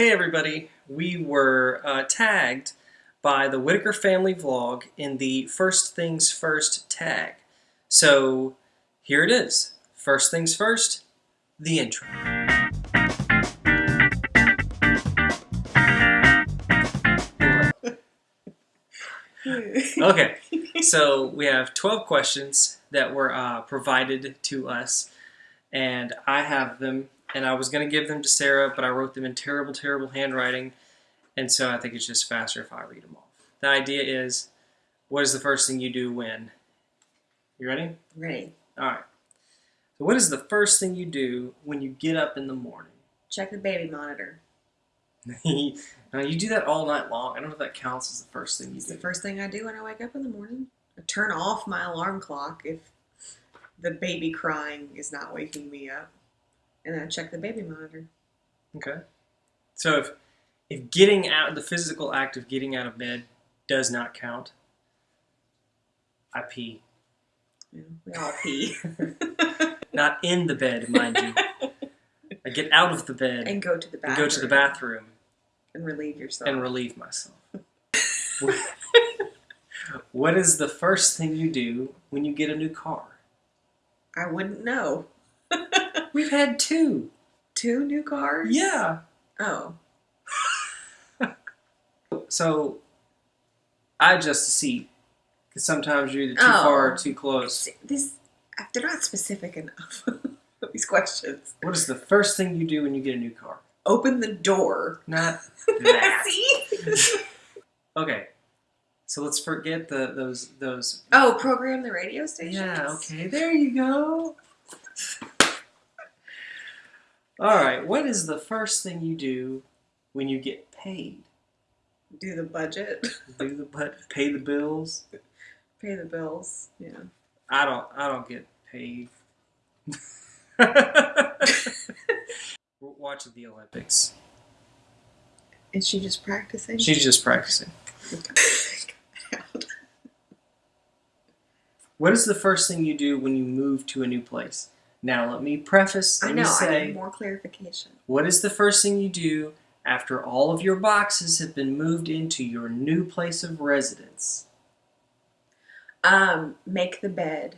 Hey everybody, we were uh, tagged by the Whitaker family vlog in the First Things First tag. So here it is. First things first, the intro. Okay, so we have 12 questions that were uh, provided to us, and I have them, and I was going to give them to Sarah, but I wrote them in terrible, terrible handwriting, and so I think it's just faster if I read them off. The idea is what is the first thing you do when? You ready? Ready. All right. So, what is the first thing you do when you get up in the morning? Check the baby monitor. now, you do that all night long. I don't know if that counts as the first thing you It's do. the first thing I do when I wake up in the morning. I turn off my alarm clock if the baby crying is not waking me up. And then I check the baby monitor. Okay. So if if getting out the physical act of getting out of bed does not count, I pee. Know, we all pee. Not in the bed, mind you. I get out of the bed and go to the and bathroom. go to the bathroom And relieve yourself. and relieve myself. what is the first thing you do when you get a new car? I wouldn't know. We've had two. Two new cars? Yeah. Oh. So I adjust the seat because sometimes you're either too Oh. far or too close. This, uh, they're not specific enough. These questions. What is the first thing you do when you get a new car? Open the door. Not that. See? Okay. So let's forget the those those. Oh, program the radio station. Yeah. Okay. There you go. All right. What is the first thing you do when you get paid? Do the budget. Do the but pay the bills? Pay the bills. Yeah. I don't. I don't get paid. We're watching the Olympics. Is she just practicing? She's just practicing. What is the first thing you do when you move to a new place? Now, let me preface. I know. me I say, need more clarification. what is the first thing you do after all of your boxes have been moved into your new place of residence? Um, make the bed.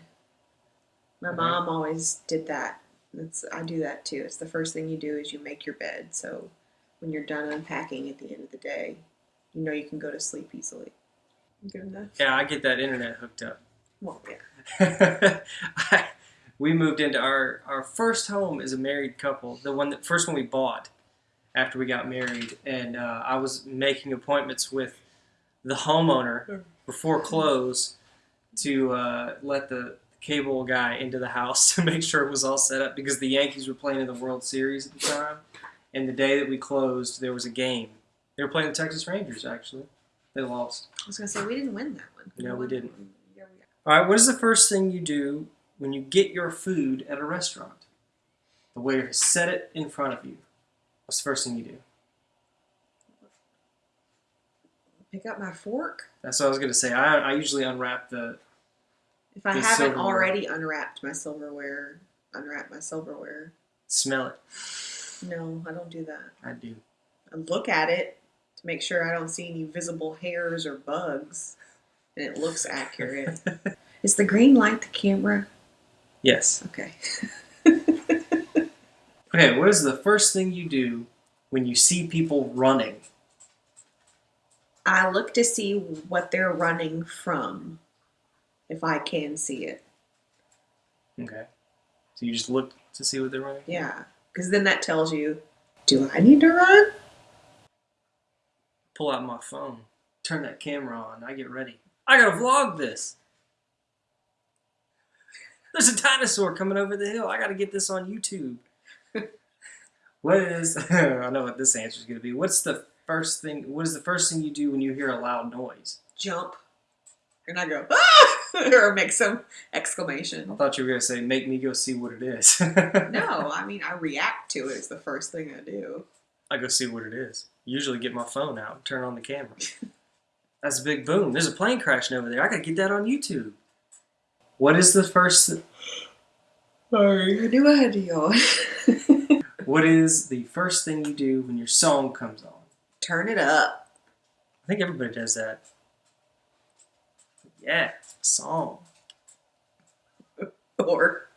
My Okay. mom always did that. That's I do that too. It's the first thing you do is you make your bed. So when you're done unpacking at the end of the day, you know you can go to sleep easily. Good enough. Yeah, I get that internet hooked up. Well, yeah. we moved into our our first home as a married couple, the one that first one we bought after we got married, and uh, I was making appointments with the homeowner before close to uh, let the cable guy into the house to make sure it was all set up because the Yankees were playing in the World Series at the time, and the day that we closed, there was a game. They were playing the Texas Rangers actually. They lost. I was gonna say we didn't win that one. No, we didn't. that one. Yeah, we- All right, what is the first thing you do when you get your food at a restaurant? The waiter has set it in front of you. What's the first thing you do? Pick up my fork. That's what I was going to say. I, I usually unwrap the. If I The haven't silverware. already unwrapped my silverware, unwrap my silverware. Smell it. No, I don't do that. I do. I look at it to make sure I don't see any visible hairs or bugs, and it looks accurate. Is the green light the camera? Yes. Okay. Okay, what is the first thing you do when you see people running? I look to see what they're running from, if I can see it. Okay. So you just look to see what they're running? Yeah, because then that tells you, do I need to run? Pull out my phone, turn that camera on, I get ready. I gotta vlog this. There's a dinosaur coming over the hill. I gotta get this on YouTube. what is I know what this answer is gonna be. What's the first thing what is the first thing you do when you hear a loud noise? Jump, and I go ah, or make some exclamation. I thought you were gonna say make me go see what it is. No, I mean I react to it. It's the first thing I do. I go see what it is. Usually get my phone out and turn on the camera. That's a big boom. There's a plane crashing over there. I gotta get that on YouTube. What is the first Sorry, I knew I had to yawn. What is the first thing you do when your song comes on? Turn it up. I think everybody does that. Yeah, song. Or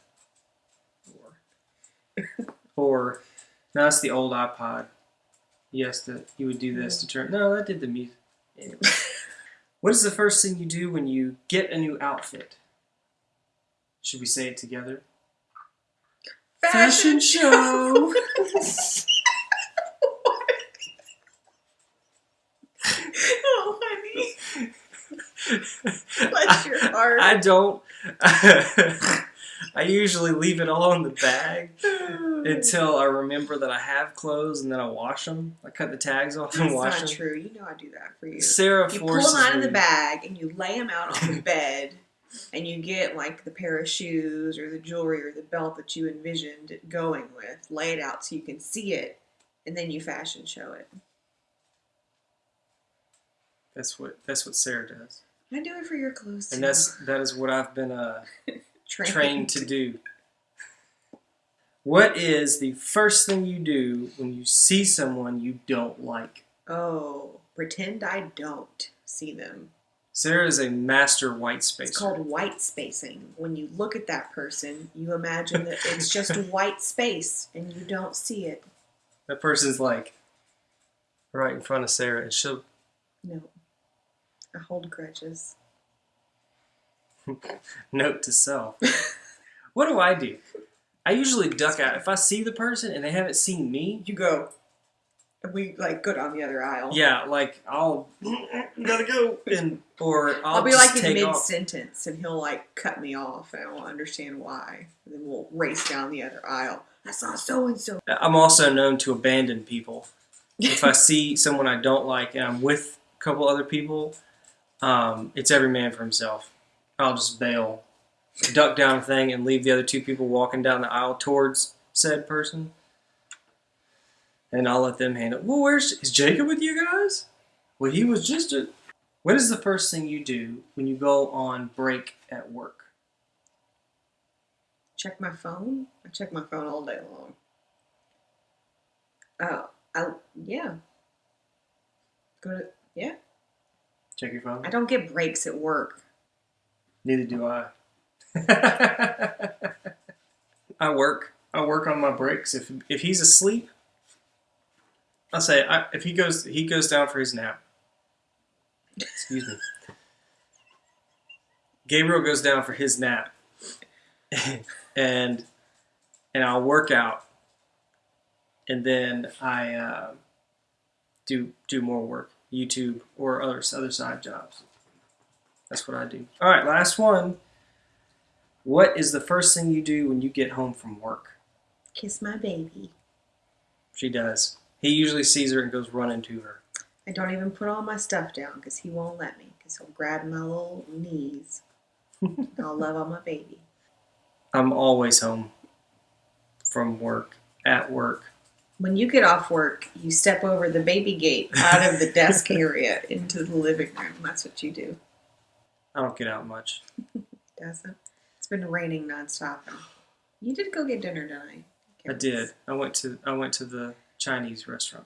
Or, or no, that's the old iPod. Yes, that you would do this to turn. No, that did the music. Anyway. what is the first thing you do when you get a new outfit? Should we say it together? Fashion show. oh, honey. Bless your heart. I don't. I usually leave it all in the bag until I remember that I have clothes and then I wash them. I cut the tags off and That's wash not true. You know I do that for you. Sarah You pull them out of the bag and you lay them out on the bed, and you get like the pair of shoes or the jewelry or the belt that you envisioned it going with, lay it out so you can see it, and then you fashion show it. That's what that's what Sarah does, I do it for your clothes too. and that's that is what I've been uh, trained to do. What is the first thing you do when you see someone you don't like? Oh, pretend I don't see them. Sarah is a master white spacer. It's called white spacing. When you look at that person, you imagine that it's just a white space and you don't see it. that person's like right in front of Sarah, and she'll No. I hold grudges. note to self. what do I do? I usually duck out if I see the person and they haven't seen me. You go. We like go down the other aisle. Yeah, like I'll gotta go, and or I'll, I'll, be like in mid sentence and he'll like cut me off and I won't understand why. And then we'll race down the other aisle. I saw so and so. I'm also known to abandon people. If I see someone I don't like and I'm with a couple other people, um, it's every man for himself. I'll just bail, duck down a thing, and leave the other two people walking down the aisle towards said person. And I'll let them handle. Well, where's is Jacob with you guys? Well, he was just a. What is the first thing you do when you go on break at work? Check my phone. I check my phone all day long. Oh, I yeah. Go to yeah. Check your phone. I don't get breaks at work. Neither do I. I work. I work on my breaks. If if he's asleep, I'll say I, if he goes he goes down for his nap. Excuse me. Gabriel goes down for his nap, and and I'll work out, and then I uh, do do more work, YouTube or other other side jobs. That's what I do. All right, last one. What is the first thing you do when you get home from work? Kiss my baby. She does. He usually sees her and goes running to her. I don't even put all my stuff down because he won't let me. Because he'll grab my little knees. I'll love on my baby. I'm always home from work, at work. When you get off work, you step over the baby gate out of the desk area into the living room. That's what you do. I don't get out much. Doesn't? It's been raining nonstop. You did go get dinner tonight. I did. I went to I went to the Chinese restaurant.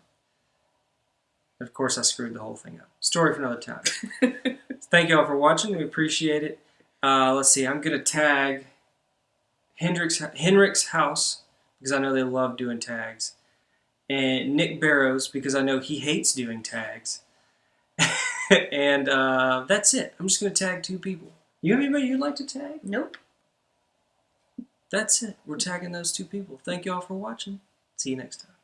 Of course, I screwed the whole thing up. Story for another time. Thank you all for watching. We appreciate it. Uh, let's see. I'm gonna tag Hendrix Henrik's house because I know they love doing tags, and Nick Barrows because I know he hates doing tags. and uh, that's it. I'm just gonna tag two people. You have anybody you'd like to tag? Nope. That's it. We're tagging those two people. Thank you all for watching. See you next time.